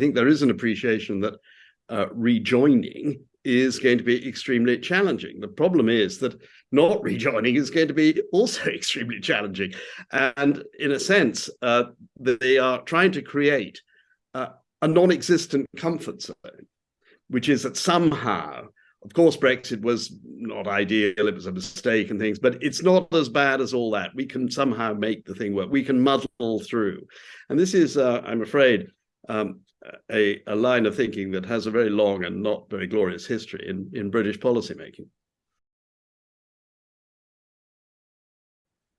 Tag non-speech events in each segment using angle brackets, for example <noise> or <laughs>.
think there is an appreciation that uh, rejoining is going to be extremely challenging. The problem is that not <laughs> rejoining is going to be also <laughs> extremely challenging. And in a sense, uh, they are trying to create uh, a non-existent comfort zone, which is that somehow, of course, Brexit was not ideal, it was a mistake and things, but it's not as bad as all that. We can somehow make the thing work. We can muddle through. And this is, uh, I'm afraid, um, a, a line of thinking that has a very long and not very glorious history in, in British policymaking.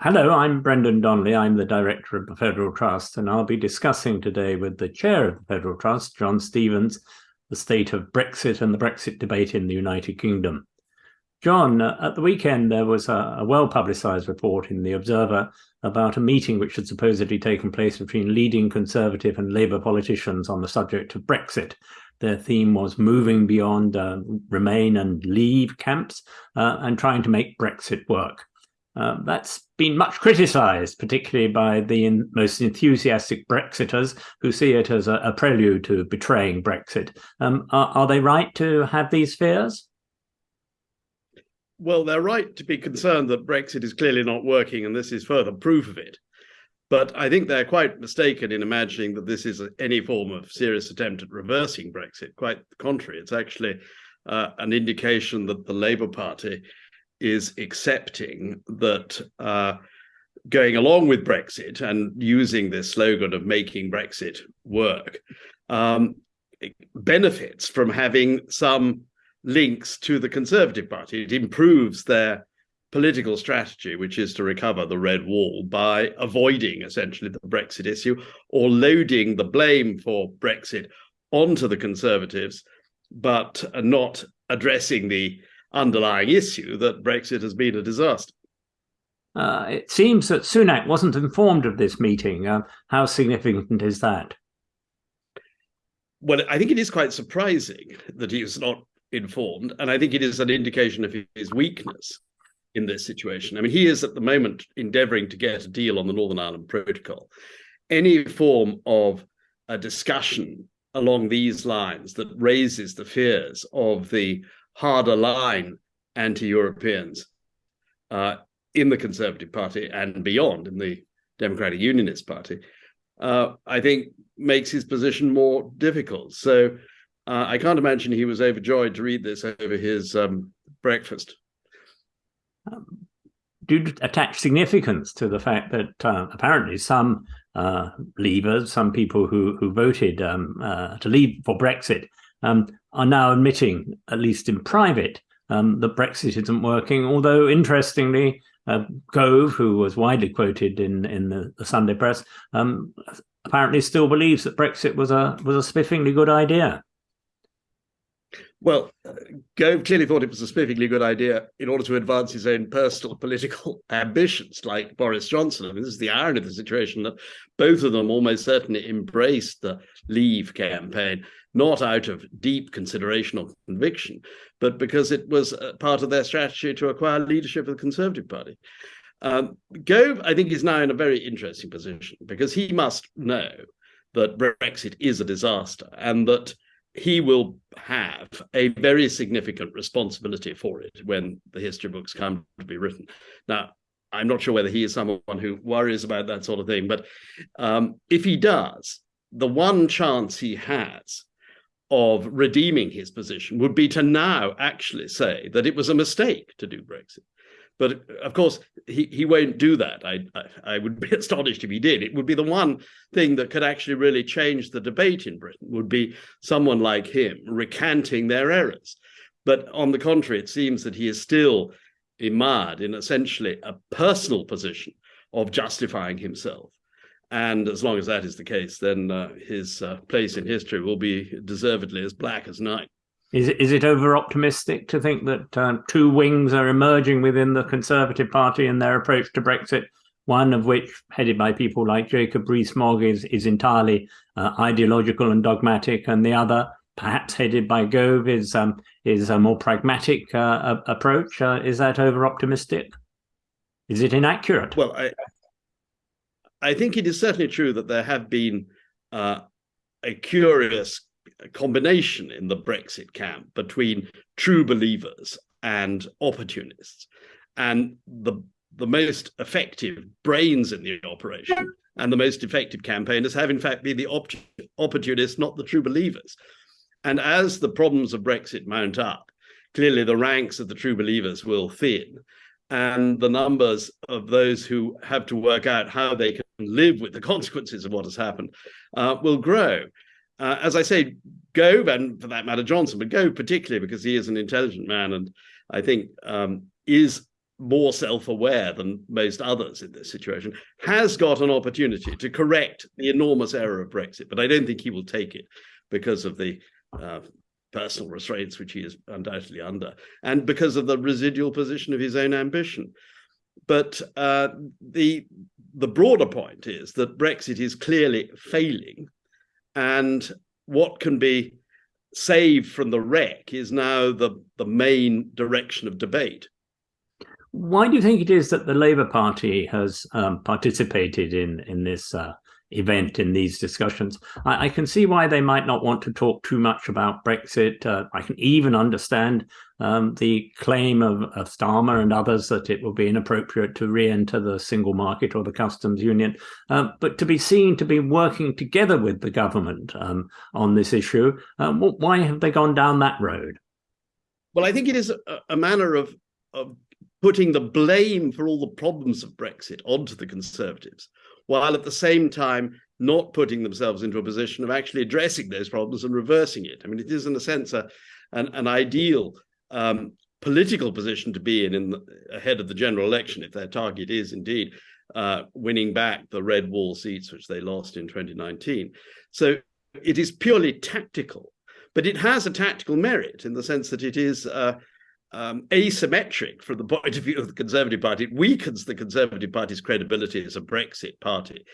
Hello, I'm Brendan Donnelly. I'm the Director of the Federal Trust, and I'll be discussing today with the Chair of the Federal Trust, John Stevens, the state of Brexit and the Brexit debate in the United Kingdom. John, at the weekend there was a, a well-publicised report in The Observer about a meeting which had supposedly taken place between leading Conservative and Labour politicians on the subject of Brexit. Their theme was moving beyond uh, Remain and Leave camps uh, and trying to make Brexit work. Uh, that's been much criticised, particularly by the most enthusiastic Brexiters who see it as a, a prelude to betraying Brexit. Um, are, are they right to have these fears? Well, they're right to be concerned that Brexit is clearly not working, and this is further proof of it. But I think they're quite mistaken in imagining that this is any form of serious attempt at reversing Brexit. Quite the contrary, it's actually uh, an indication that the Labour Party is accepting that uh, going along with Brexit and using this slogan of making Brexit work um, benefits from having some links to the Conservative Party. It improves their political strategy, which is to recover the red wall by avoiding essentially the Brexit issue or loading the blame for Brexit onto the Conservatives, but not addressing the underlying issue that Brexit has been a disaster. Uh, it seems that Sunak wasn't informed of this meeting. Uh, how significant is that? Well, I think it is quite surprising that he was not informed. And I think it is an indication of his weakness in this situation. I mean, he is at the moment endeavoring to get a deal on the Northern Ireland Protocol. Any form of a discussion along these lines that raises the fears of the harder line anti-Europeans uh, in the Conservative Party and beyond in the Democratic Unionist Party, uh, I think makes his position more difficult. So uh, I can't imagine he was overjoyed to read this over his um, breakfast. Um, do attach significance to the fact that uh, apparently some uh, leavers, some people who who voted um, uh, to leave for Brexit, um, are now admitting, at least in private, um, that Brexit isn't working. Although interestingly, uh, Gove, who was widely quoted in in the, the Sunday press, um, apparently still believes that Brexit was a was a spiffingly good idea. Well, Gove clearly thought it was a spiffingly good idea in order to advance his own personal <laughs> political ambitions, like Boris Johnson. I mean, this is the irony of the situation that both of them almost certainly embraced the Leave campaign, not out of deep consideration or conviction, but because it was part of their strategy to acquire leadership of the Conservative Party. Um, Gove, I think, is now in a very interesting position because he must know that Brexit is a disaster and that he will have a very significant responsibility for it when the history books come to be written. Now, I'm not sure whether he is someone who worries about that sort of thing, but um, if he does, the one chance he has of redeeming his position would be to now actually say that it was a mistake to do Brexit. But of course, he, he won't do that. I, I, I would be <laughs> astonished if he did. It would be the one thing that could actually really change the debate in Britain would be someone like him recanting their errors. But on the contrary, it seems that he is still immersed in essentially a personal position of justifying himself. And as long as that is the case, then uh, his uh, place in history will be deservedly as black as night. Is it, is it over optimistic to think that uh, two wings are emerging within the Conservative Party in their approach to Brexit? One of which, headed by people like Jacob Rees-Mogg, is, is entirely uh, ideological and dogmatic, and the other, perhaps headed by Gove, is um, is a more pragmatic uh, approach. Uh, is that over optimistic? Is it inaccurate? Well, I I think it is certainly true that there have been uh, a curious combination in the Brexit camp between true believers and opportunists. And the, the most effective brains in the operation and the most effective campaigners have, in fact, been the op opportunists, not the true believers. And as the problems of Brexit mount up, clearly the ranks of the true believers will thin and the numbers of those who have to work out how they can live with the <laughs> consequences of what has happened uh, will grow. Uh, as I say, Gove, and for that matter, Johnson, but Gove particularly because he is an intelligent man and I think um, is more self-aware than most others in this situation, has got an opportunity to correct the enormous error of Brexit. But I don't think he will take it because of the uh, personal restraints which he is undoubtedly under, and because of the residual position of his own ambition. But uh, the the broader point is that Brexit is clearly failing, and what can be saved from the wreck is now the the main direction of debate. Why do you think it is that the Labour Party has um, participated in in this uh, event in these discussions. I, I, can see why they might not want to talk too much about Brexit. Uh, I can even understand um, the claim of, of Starmer and others that it will be inappropriate to re-enter the single market or the customs union. Um, but to be seen to be working together with the government um, on this issue, um, why have they gone down that road? Well, I think it is a, a manner of, of putting the blame for all the problems of Brexit onto the Conservatives while at the same time not putting themselves into a position of actually addressing those problems and reversing it. I mean, it is in a sense a, an, an ideal um, political position to be in, in the, ahead of the general election if their target is indeed uh, winning back the red wall seats which they lost in 2019. So it is purely tactical, but it has a tactical merit in the sense that it is uh, um, asymmetric from the point of view of the Conservative Party. It weakens the Conservative Party's credibility as a Brexit party.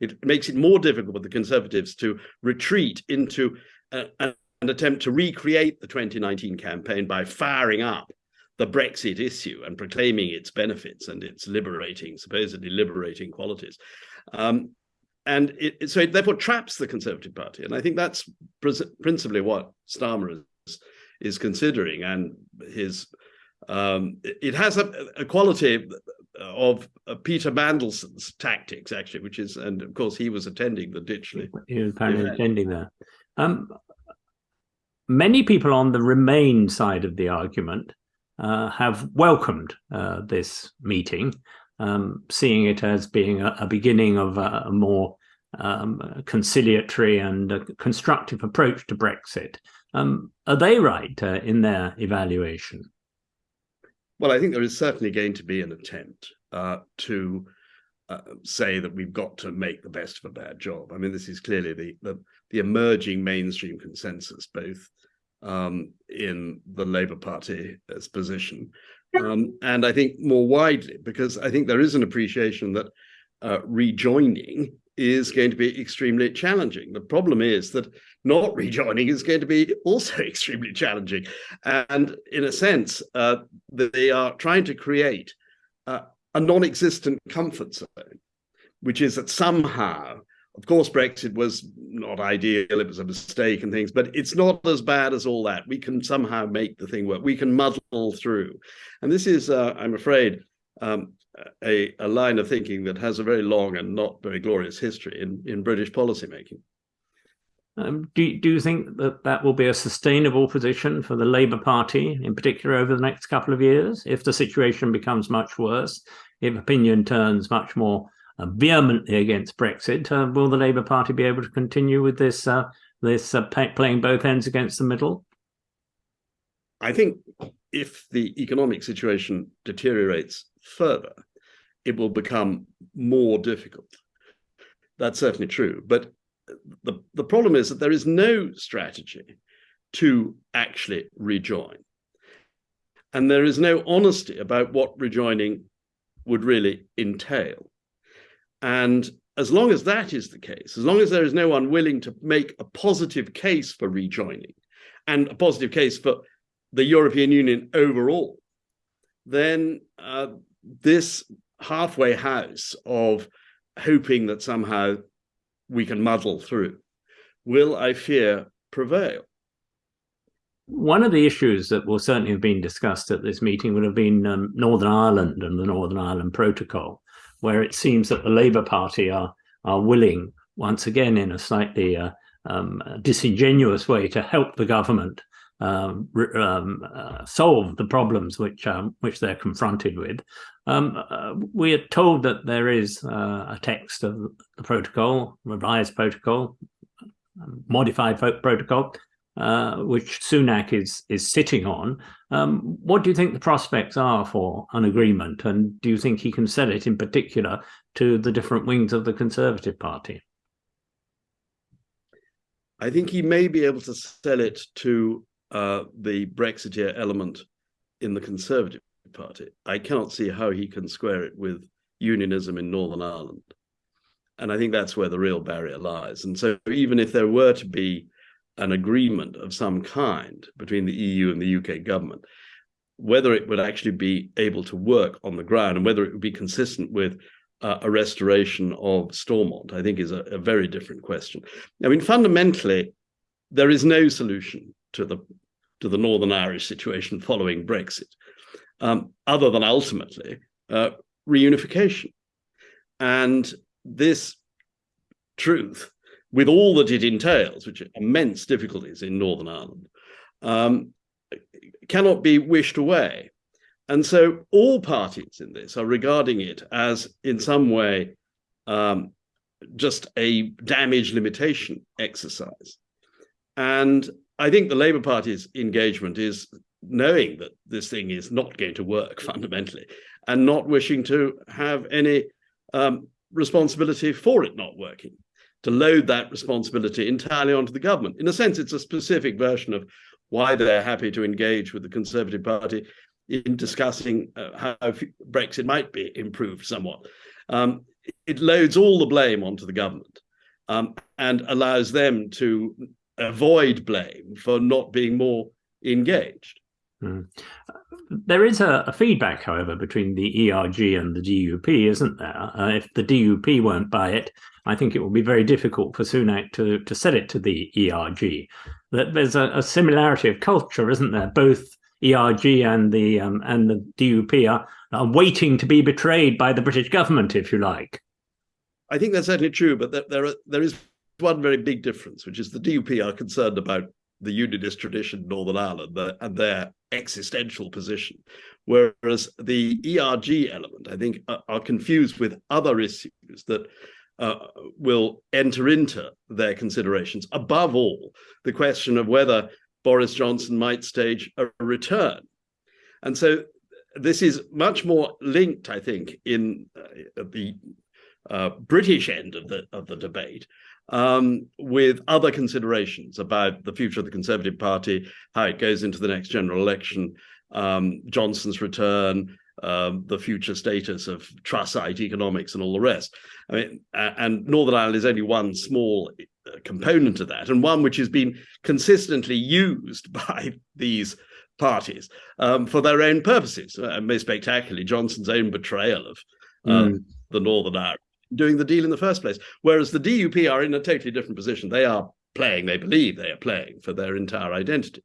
It makes it more difficult for the Conservatives to retreat into a, an attempt to recreate the 2019 campaign by firing up the Brexit issue and proclaiming its benefits and its liberating, supposedly liberating qualities. Um, and it, so it therefore traps the Conservative Party. And I think that's principally what Starmer is considering and his um, it has a, a, quality of uh, Peter Mandelson's tactics, actually, which is, and of course, he was attending the Ditchley. He was apparently attending there. Um, many people on the Remain side of the argument uh, have welcomed uh, this meeting, um, seeing it as being a, a beginning of a, a more um, conciliatory and constructive approach to Brexit. Um, are they right uh, in their evaluation? Well, I think there is certainly going to be an attempt uh, to uh, say that we've got to make the best of a bad job. I mean, this is clearly the the, the emerging mainstream consensus, both um, in the Labour Party's position, um, and I think more widely, because I think there is an appreciation that uh, rejoining is going to be extremely challenging. The problem is that not rejoining is going to be also <laughs> extremely challenging. And in a sense, uh, they are trying to create uh, a non-existent comfort zone, which is that somehow, of course, Brexit was not ideal, it was a mistake and things, but it's not as bad as all that. We can somehow make the thing work. We can muddle through. And this is, uh, I'm afraid, um, a, a line of thinking that has a very long and not very glorious history in, in British policymaking. Um, do, do you think that that will be a sustainable position for the Labour Party, in particular, over the next couple of years, if the situation becomes much worse, if opinion turns much more uh, vehemently against Brexit? Uh, will the Labour Party be able to continue with this uh, this uh, playing both ends against the middle? I think if the economic situation deteriorates further, it will become more difficult. That's certainly true. But the, the problem is that there is no strategy to actually rejoin. And there is no honesty about what rejoining would really entail. And as long as that is the case, as long as there is no one willing to make a positive case for rejoining and a positive case for the European Union overall, then uh, this halfway house of hoping that somehow we can muddle through will, I fear, prevail. One of the issues that will certainly have been discussed at this meeting would have been um, Northern Ireland and the Northern Ireland Protocol, where it seems that the Labour Party are are willing, once again, in a slightly uh, um, disingenuous way, to help the government um, um, uh, solve the problems which um, which they're confronted with. Um, uh, we are told that there is uh, a text of the protocol, revised protocol, modified protocol, uh, which Sunak is is sitting on. Um, what do you think the prospects are for an agreement, and do you think he can sell it in particular to the different wings of the Conservative Party? I think he may be able to sell it to uh, the Brexiteer element in the Conservative Party. I cannot see how he can square it with unionism in Northern Ireland. And I think that's where the real barrier lies. And so even if there were to be an agreement of some kind between the EU and the UK government, whether it would actually be able to work on the ground and whether it would be consistent with uh, a restoration of Stormont, I think is a, a, very different question. I mean, fundamentally, there is no solution to the to the Northern Irish situation following Brexit, um, other than ultimately uh, reunification. And this truth with all that it entails, which are immense difficulties in Northern Ireland, um, cannot be wished away. And so all parties in this are regarding it as, in some way, um, just a damage limitation exercise. And I think the Labour Party's engagement is knowing that this thing is not going to work <laughs> fundamentally and not wishing to have any um, responsibility for it not working to load that responsibility entirely onto the government. In a sense, it's a specific version of why they're happy to engage with the Conservative Party in discussing uh, how Brexit might be improved somewhat. Um, it loads all the blame onto the government um, and allows them to avoid blame for not being more engaged. Mm. There is a, a, feedback, however, between the ERG and the DUP, isn't there? Uh, if the DUP won't buy it, I think it will be very difficult for Sunak to, to sell it to the ERG. That there's a, a similarity of culture, isn't there? Both ERG and the um, and the DUP are, are waiting to be betrayed by the British government, if you like. I think that's certainly true, but there, there, are, there is one very big difference, which is the DUP are concerned about the unionist tradition in Northern Ireland and their existential position, whereas the ERG element, I think, are, confused with other issues that uh, will enter into their considerations. Above all, the question of whether Boris Johnson might stage a return. And so this is much more linked, I think, in uh, the uh, British end of the of the debate um, with other considerations about the future of the Conservative Party, how it goes into the next general election, um, Johnson's return, um, the future status of Trussite economics and all the rest. I mean, and Northern Ireland is only one small uh, component of that, and one which has been consistently used <laughs> by these parties um, for their own purposes. Uh, most spectacularly, Johnson's own betrayal of mm. the Northern Irish doing the deal in the first place. Whereas the DUP are in a totally different position. They are playing, they believe they are playing for their entire identity.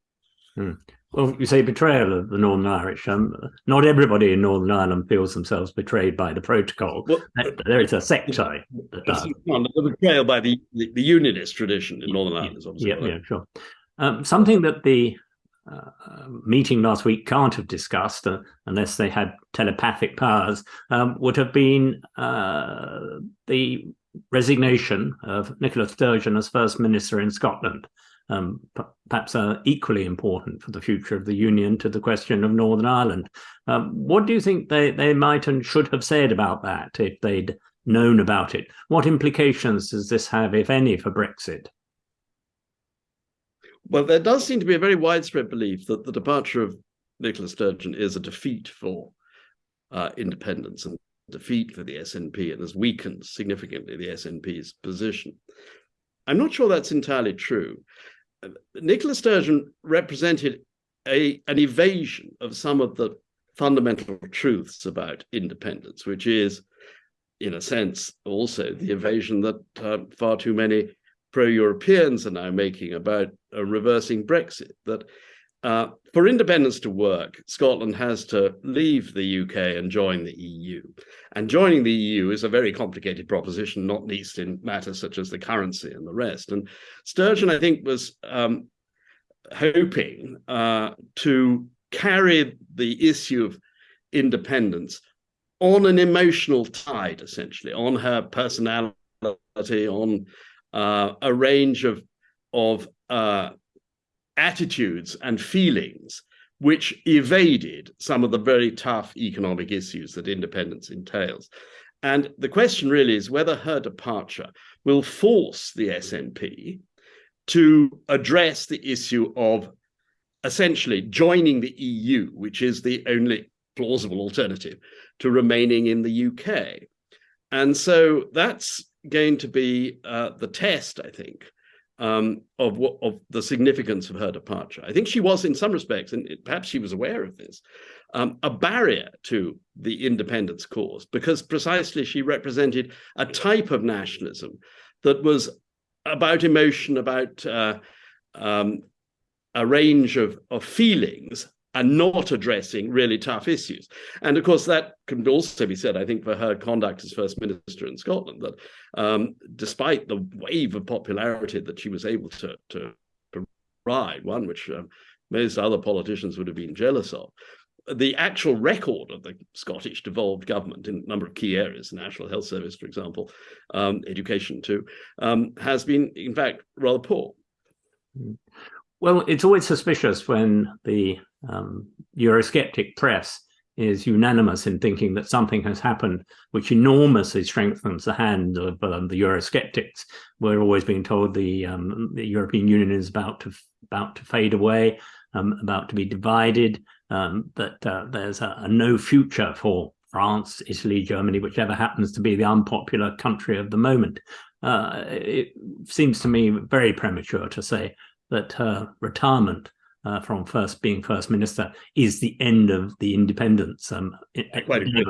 Hmm. Well, you say betrayal of the Northern Irish. Um, not everybody in Northern Ireland feels themselves betrayed by the protocol. Well, there is a sector that does. The betrayal by the, the, the, unionist tradition in Northern Ireland is obviously. Yeah, yeah, sure. Um, something that the uh, meeting last week can't have discussed uh, unless they had telepathic powers um, would have been uh, the resignation of Nicola Sturgeon as First Minister in Scotland um, perhaps are equally important for the future of the Union to the question of Northern Ireland. Um, what do you think they, they might and should have said about that if they'd known about it? What implications does this have, if any, for Brexit? Well, there does seem to be a very widespread belief that the departure of Nicola Sturgeon is a defeat for uh, independence and defeat for the SNP and has weakened significantly the SNP's position. I'm not sure that's entirely true. Nicola Sturgeon represented a, an evasion of some of the fundamental truths about independence, which is, in a sense, also the evasion that uh, far too many pro-Europeans are now making about uh, reversing Brexit. That uh, for independence to work, Scotland has to leave the UK and join the EU. And joining the EU is a very complicated proposition, not least in matters such as the currency and the rest. And Sturgeon, I think, was um, hoping uh, to carry the issue of independence on an emotional tide, essentially, on her personality, on uh, a range of, of uh, attitudes and feelings which evaded some of the very tough economic issues that independence entails. And the question really is whether her departure will force the SNP to address the issue of essentially joining the EU, which is the only plausible alternative to remaining in the UK. And so that's going to be uh, the test, I think, um, of what of the significance of her departure. I think she was, in some respects, and perhaps she was aware of this, um, a barrier to the independence cause because precisely she represented a type of nationalism that was about emotion, about uh, um, a range of, of feelings and not addressing really tough issues. And of course, that can also be said, I think, for her conduct as First Minister in Scotland, that um, despite the wave of popularity that she was able to, to provide, one which um, most other politicians would have been jealous of, the actual record of the Scottish devolved government in a number of key areas, the National Health Service, for example, um, education too, um, has been, in fact, rather poor. Well, it's always suspicious when the um, Eurosceptic press is unanimous in thinking that something has happened which enormously strengthens the hand of um, the Eurosceptics. We're always being told the, um, the European Union is about to about to fade away, um, about to be divided, um, that uh, there's a, a, no future for France, Italy, Germany, whichever happens to be the unpopular country of the moment. Uh, it seems to me very premature to say that her retirement uh, from first being first minister is the end of the independence um, in,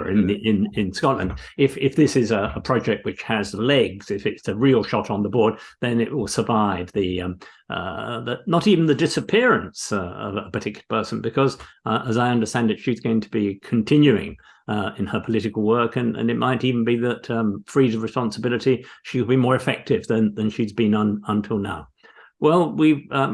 in, in, in Scotland. If if this is a, a, project which has legs, if it's a real shot on the board, then it will survive the, um, uh, the not even the disappearance uh, of a particular person, because uh, as I understand it, she's going to be continuing uh, in her political work, and, and it might even be that um, freed of responsibility, she'll be more effective than than she's been un, until now. Well, we've um,